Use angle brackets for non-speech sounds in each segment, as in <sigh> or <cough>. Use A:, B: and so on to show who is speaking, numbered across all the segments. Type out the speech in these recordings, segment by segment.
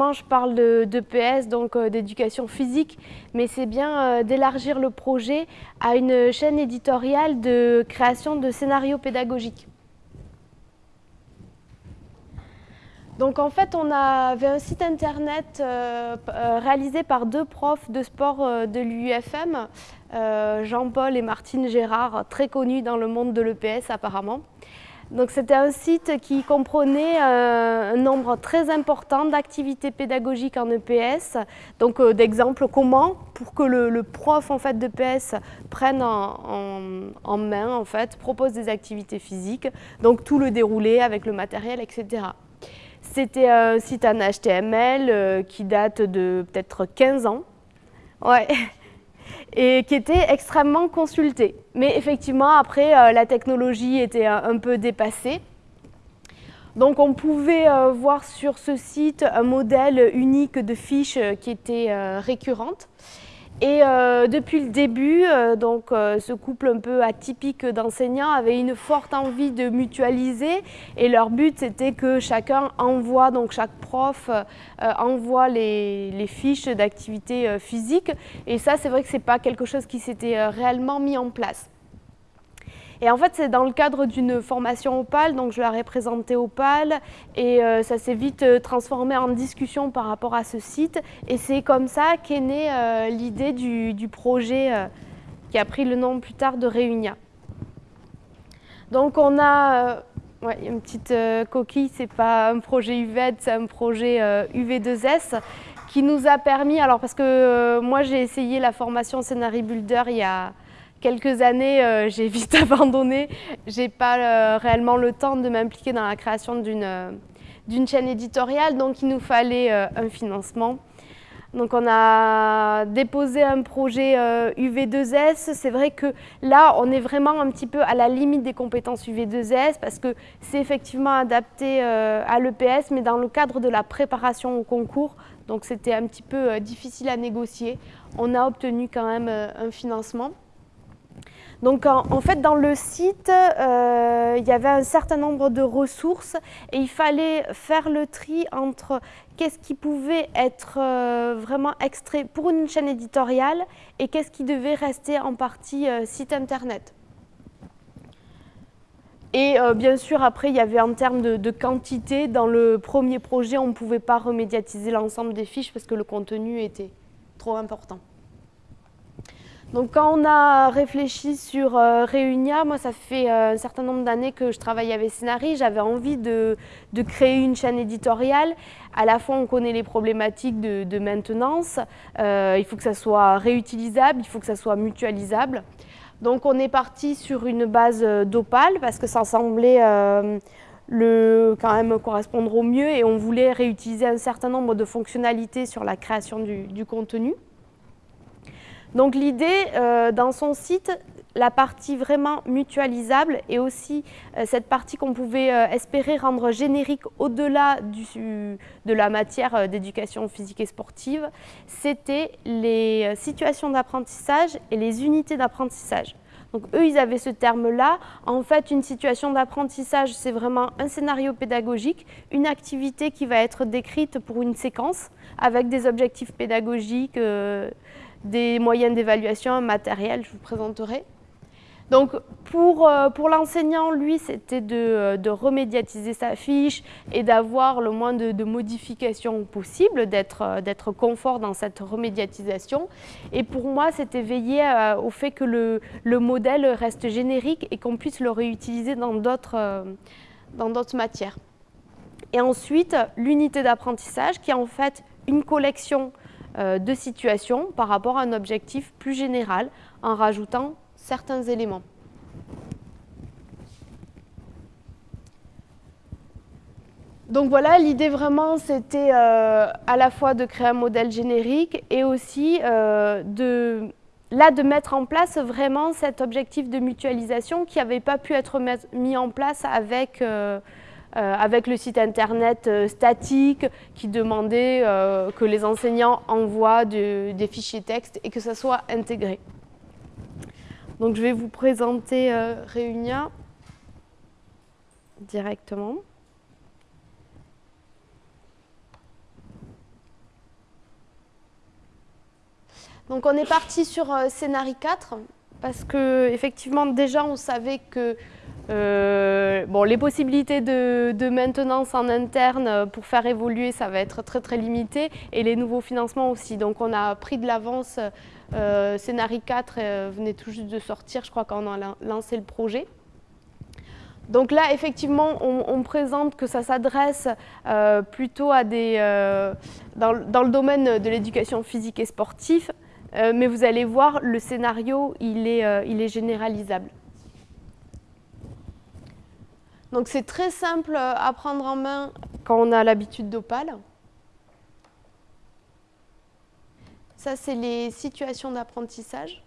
A: Je parle d'EPS, donc euh, d'éducation physique, mais c'est bien euh, d'élargir le projet à une chaîne éditoriale de création de scénarios pédagogiques. Donc en fait, on avait un site internet euh, réalisé par deux profs de sport de l'UFM, Jean-Paul et Martine Gérard, très connus dans le monde de l'EPS apparemment. Donc c'était un site qui comprenait euh, un nombre très important d'activités pédagogiques en EPS, donc euh, d'exemples comment pour que le, prof en fait d'EPS prenne en, main en fait, propose des activités physiques, donc tout le déroulé avec le matériel, etc. C'était un site en HTML euh, qui date de peut-être 15 ans. Ouais et qui était extrêmement consulté. Mais effectivement, après, euh, la technologie était un, peu dépassée. Donc on pouvait euh, voir sur ce site un modèle unique de fiches euh, qui était récurrente. Et euh, depuis le début, euh, donc, euh, ce couple un peu atypique d'enseignants avait une forte envie de mutualiser et leur but c'était que chacun envoie, donc chaque prof envoie les, les fiches d'activité physique et ça c'est vrai que ce n'est pas quelque chose qui s'était réellement mis en place. Et en fait, c'est dans le cadre d'une formation Opal, donc je leur ai présenté Opal et euh, ça s'est vite euh, transformé en discussion par rapport à ce site. Et c'est comme ça qu'est née euh, l'idée du, projet qui a pris le nom plus tard de Réunia. Donc on a une petite coquille, c'est pas un projet UVED, c'est un projet UV2S qui nous a permis, alors parce que moi j'ai essayé la formation Scenario Builder il y a quelques années, euh, j'ai vite <laughs> abandonné. J'ai pas euh, réellement le temps de m'impliquer dans la création d'une euh, chaîne éditoriale, donc il nous fallait un financement. Donc on a déposé un projet UV2S. C'est vrai que là, on est vraiment un petit peu à la limite des compétences UV2S parce que c'est effectivement adapté à l'EPS, mais dans le cadre de la préparation au concours. Donc c'était un petit peu difficile à négocier. On a obtenu quand même un financement. Donc en, fait, dans le site, euh, il y avait un certain nombre de ressources et il fallait faire le tri entre qu'est-ce qui pouvait être euh, vraiment extrait pour une chaîne éditoriale et qu'est-ce qui devait rester en partie euh, site internet. Et bien sûr, après, il y avait en termes de, quantité, dans le premier projet, on ne pouvait pas remédiatiser l'ensemble des fiches parce que le contenu était trop important. Donc quand on a réfléchi sur euh, Réunia, moi ça fait euh, un certain nombre d'années que je travaille avec Scénarii, j'avais envie de, créer une chaîne éditoriale. À la fois on connaît les problématiques de, maintenance, euh, il faut que ça soit réutilisable, il faut que ça soit mutualisable. Donc on est parti sur une base d'Opal parce que ça semblait le, quand même correspondre au mieux et on voulait réutiliser un certain nombre de fonctionnalités sur la création du contenu. Donc l'idée, euh, dans son site, la partie vraiment mutualisable et aussi euh, cette partie qu'on pouvait euh, espérer rendre générique au-delà de la matière d'éducation physique et sportive, c'était les situations d'apprentissage et les unités d'apprentissage. Donc eux, ils avaient ce terme-là. En fait, une situation d'apprentissage, c'est vraiment un scénario pédagogique, une activité qui va être décrite pour une séquence avec des objectifs pédagogiques, des moyens d'évaluation, matériel, je vous présenterai. Donc pour, euh, pour l'enseignant, lui, c'était de, euh, de, remédiatiser sa fiche et d'avoir le moins de, modifications possibles, euh, d'être confort dans cette remédiatisation. Et pour moi, c'était veiller au fait que le, le, modèle reste générique et qu'on puisse le réutiliser dans d'autres matières. Et ensuite, l'unité d'apprentissage qui est en fait une collection de situation par rapport à un objectif plus général en rajoutant certains éléments. Donc voilà, l'idée vraiment c'était euh, à la fois de créer un modèle générique et aussi euh, de, là, de mettre en place vraiment cet objectif de mutualisation qui n'avait pas pu être mis en place avec euh, euh, avec le site internet euh, statique qui demandait euh, que les enseignants envoient des fichiers texte et que ça soit intégré. Donc je vais vous présenter Réunia directement. Donc on est parti sur Scénarii 4, parce que effectivement déjà on savait que euh, bon, les possibilités de, maintenance en interne pour faire évoluer, ça va être très très limité et les nouveaux financements aussi. Donc on a pris de l'avance, euh, Scénario 4 euh, venait tout juste de sortir, je crois, quand on a lancé le projet. Donc là, effectivement, on, présente que ça s'adresse euh, plutôt à des, dans, le domaine de l'éducation physique et sportive, mais vous allez voir, le scénario, il est, il est généralisable. Donc c'est très simple à prendre en main quand on a l'habitude d'Opal. Ça, c'est les situations d'apprentissage.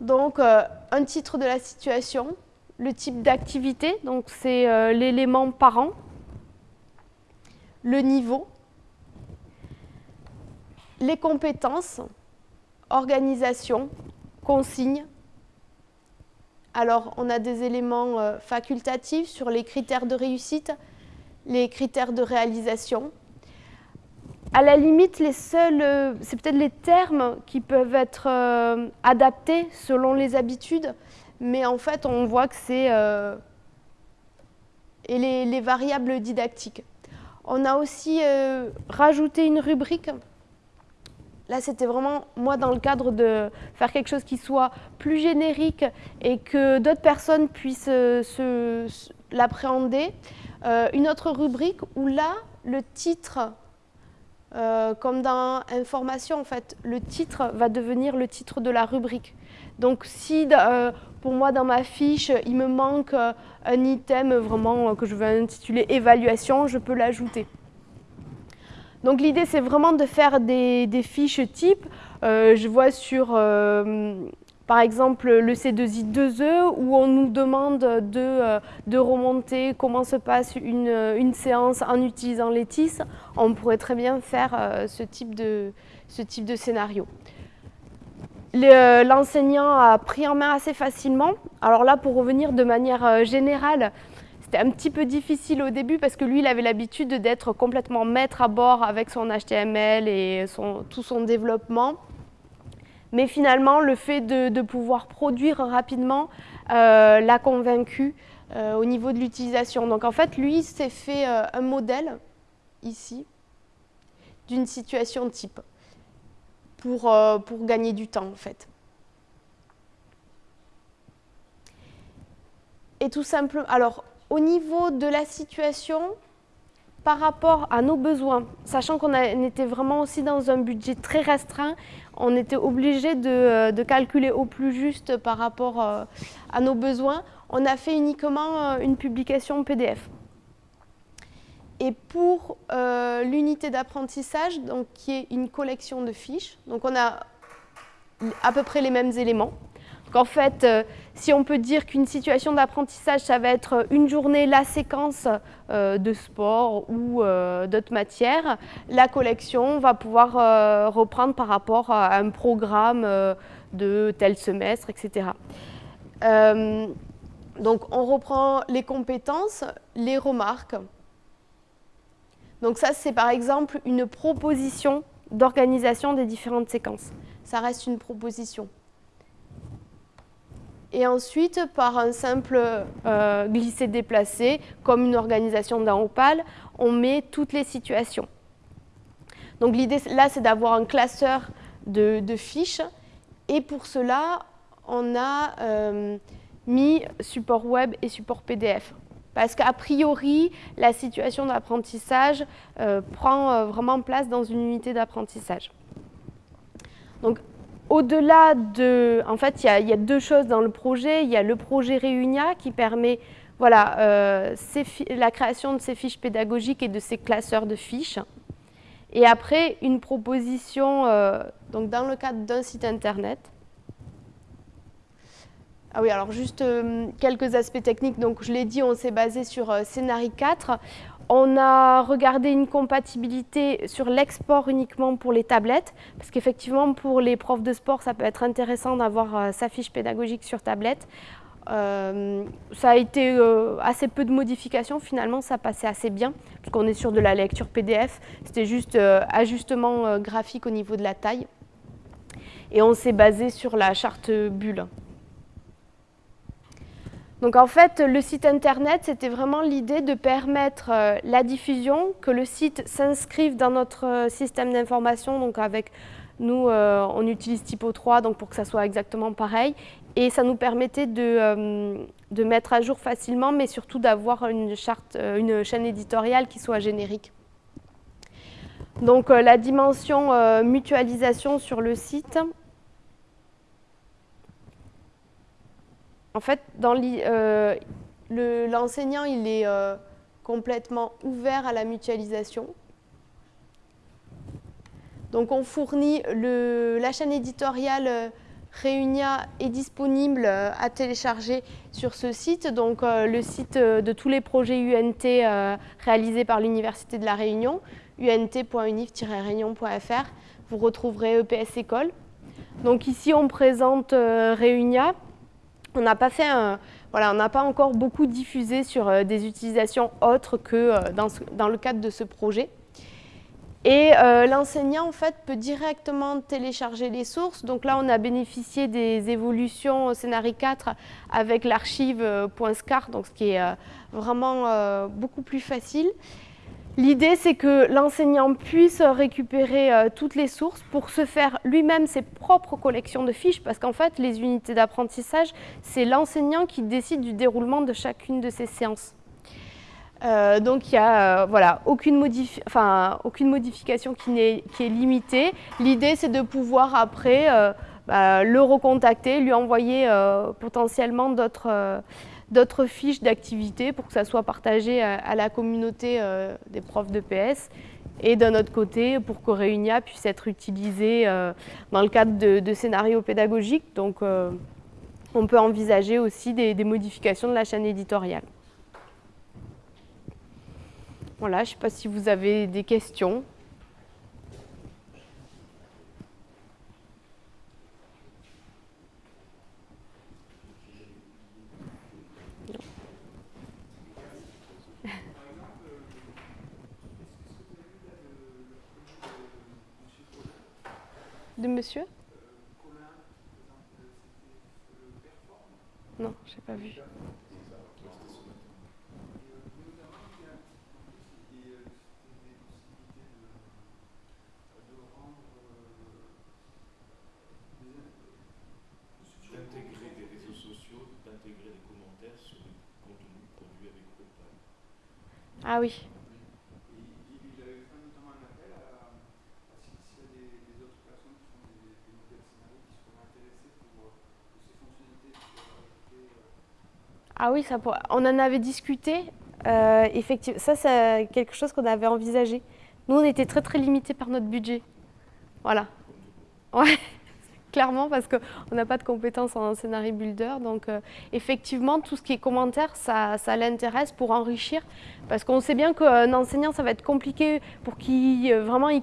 A: Donc, euh, un titre de la situation, le type d'activité, donc c'est euh, l'élément parent, le niveau, les compétences, organisation, consignes, alors, on a des éléments euh, facultatifs sur les critères de réussite, les critères de réalisation. À la limite, euh, c'est peut-être les termes qui peuvent être euh, adaptés selon les habitudes, mais en fait, on voit que c'est... les, variables didactiques. On a aussi rajouté une rubrique Là, c'était vraiment, moi, dans le cadre de faire quelque chose qui soit plus générique et que d'autres personnes puissent euh, l'appréhender. Euh, une autre rubrique où là, le titre, euh, comme dans information, en fait, le titre va devenir le titre de la rubrique. Donc, si pour moi, dans ma fiche, il me manque un item vraiment que je veux intituler évaluation, je peux l'ajouter. Donc l'idée, c'est vraiment de faire des, fiches types. Euh, je vois sur, euh, par exemple, le C2I2E où on nous demande de, euh, de remonter comment se passe une, séance en utilisant Letis. On pourrait très bien faire de, ce type de scénario. L'enseignant a pris en main assez facilement. Alors là, pour revenir de manière générale, c'était un petit peu difficile au début parce que lui, il avait l'habitude d'être complètement maître à bord avec son HTML et tout son développement. Mais finalement, le fait de, pouvoir produire rapidement euh, l'a convaincu euh, au niveau de l'utilisation. Donc en fait, lui s'est fait euh, un modèle, ici, d'une situation type pour, pour gagner du temps en fait. Et tout simplement, alors au niveau de la situation par rapport à nos besoins, sachant qu'on était vraiment aussi dans un budget très restreint, on était obligé de, euh, calculer au plus juste par rapport euh, à nos besoins. On a fait uniquement euh, une publication PDF. Et pour l'unité d'apprentissage, qui est une collection de fiches, donc on a à peu près les mêmes éléments. En fait, euh, si on peut dire qu'une situation d'apprentissage, ça va être une journée, la séquence euh, de sport ou euh, d'autres matières, la collection va pouvoir reprendre par rapport à un programme de tel semestre, etc. donc, on reprend les compétences, les remarques. Donc ça, c'est par exemple une proposition d'organisation des différentes séquences. Ça reste une proposition. Et ensuite, par un simple euh, glisser-déplacer, comme une organisation d'un Opal, on met toutes les situations. Donc l'idée là, c'est d'avoir un classeur de, fiches. Et pour cela, on a euh, mis support web et support PDF. Parce qu'a priori, la situation d'apprentissage euh, prend vraiment place dans une unité d'apprentissage. Donc au-delà de... En fait, il y, a, deux choses dans le projet. Il y a le projet Réunia qui permet voilà, euh, la création de ces fiches pédagogiques et de ces classeurs de fiches. Et après, une proposition euh, donc dans le cadre d'un site internet. Ah oui, alors juste euh, quelques aspects techniques. Donc, je l'ai dit, on s'est basé sur Scénario 4. On a regardé une compatibilité sur l'export uniquement pour les tablettes, parce qu'effectivement, pour les profs de sport, ça peut être intéressant d'avoir euh, sa fiche pédagogique sur tablette. ça a été assez peu de modifications, finalement ça passait assez bien, parce qu'on est sur de la lecture PDF, c'était juste ajustement graphique au niveau de la taille. Et on s'est basé sur la charte bulle. Donc en fait, le site internet, c'était vraiment l'idée de permettre euh, la diffusion, que le site s'inscrive dans notre euh, système d'information, donc avec nous, euh, on utilise Typo 3 donc pour que ça soit exactement pareil. Et ça nous permettait de, mettre à jour facilement, mais surtout d'avoir une chaîne éditoriale qui soit générique. Donc la dimension mutualisation sur le site, En fait, euh, l'enseignant, il est euh, complètement ouvert à la mutualisation. Donc on fournit la chaîne éditoriale euh, Réunia est disponible à télécharger sur ce site, donc le site de tous les projets UNT réalisés par l'Université de la Réunion, unt.unif-réunion.fr. Vous retrouverez EPS École. Donc ici on présente Réunia, on n'a pas fait voilà, on n'a pas encore beaucoup diffusé sur euh, des utilisations autres que euh, dans, le cadre de ce projet. Et euh, l'enseignant, en fait, peut directement télécharger les sources. Donc là, on a bénéficié des évolutions au Scénario 4 avec l'archive .scar, donc ce qui est vraiment beaucoup plus facile. L'idée, c'est que l'enseignant puisse récupérer euh, toutes les sources pour se faire lui-même ses propres collections de fiches, parce qu'en fait, les unités d'apprentissage, c'est l'enseignant qui décide du déroulement de chacune de ces séances. Euh, donc, il n'y a euh, voilà, aucune, modification qui, est, qui est limitée. L'idée, c'est de pouvoir après bah, le recontacter, lui envoyer potentiellement d'autres d'autres fiches d'activité pour que ça soit partagé à, la communauté euh, des profs de PS et d'un autre côté pour que Réunia puisse être utilisé euh, dans le cadre de, scénarios pédagogiques. Donc euh, on peut envisager aussi des, modifications de la chaîne éditoriale. Voilà, je ne sais pas si vous avez des questions. De monsieur Non, j'ai pas vu.
B: d'intégrer des réseaux sociaux, d'intégrer des commentaires sur les contenus produits avec Opal.
A: Ah oui. Ah oui, ça on en avait discuté. Euh, effectivement, ça, c'est quelque chose qu'on avait envisagé. Nous, on était très très limités par notre budget. Voilà. <laughs> Ouais, clairement, parce qu'on n'a pas de compétences en scénario builder. Donc, euh, effectivement, tout ce qui est commentaire, ça, ça l'intéresse pour enrichir. Parce qu'on sait bien qu'un enseignant, ça va être compliqué pour qu'il euh, vraiment il,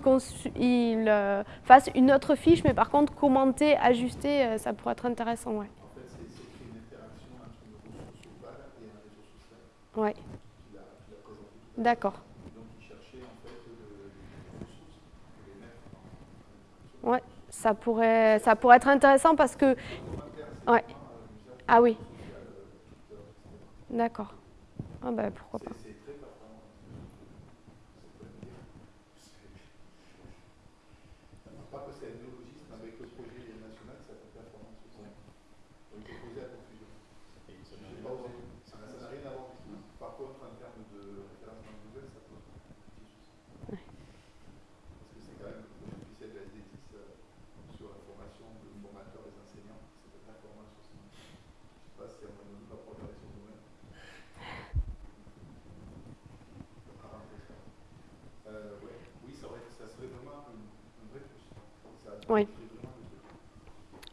A: fasse une autre fiche. Mais par contre, commenter, ajuster, ça pourrait être intéressant. Ouais. Oui. D'accord. Ouais, ça pourrait, ça pourrait être intéressant parce que. Ouais. Ah oui. D'accord. Ah ben pourquoi pas.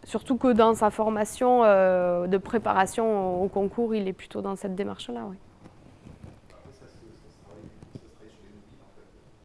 A: Surtout que dans sa formation euh, de préparation au concours, il est plutôt dans cette démarche-là.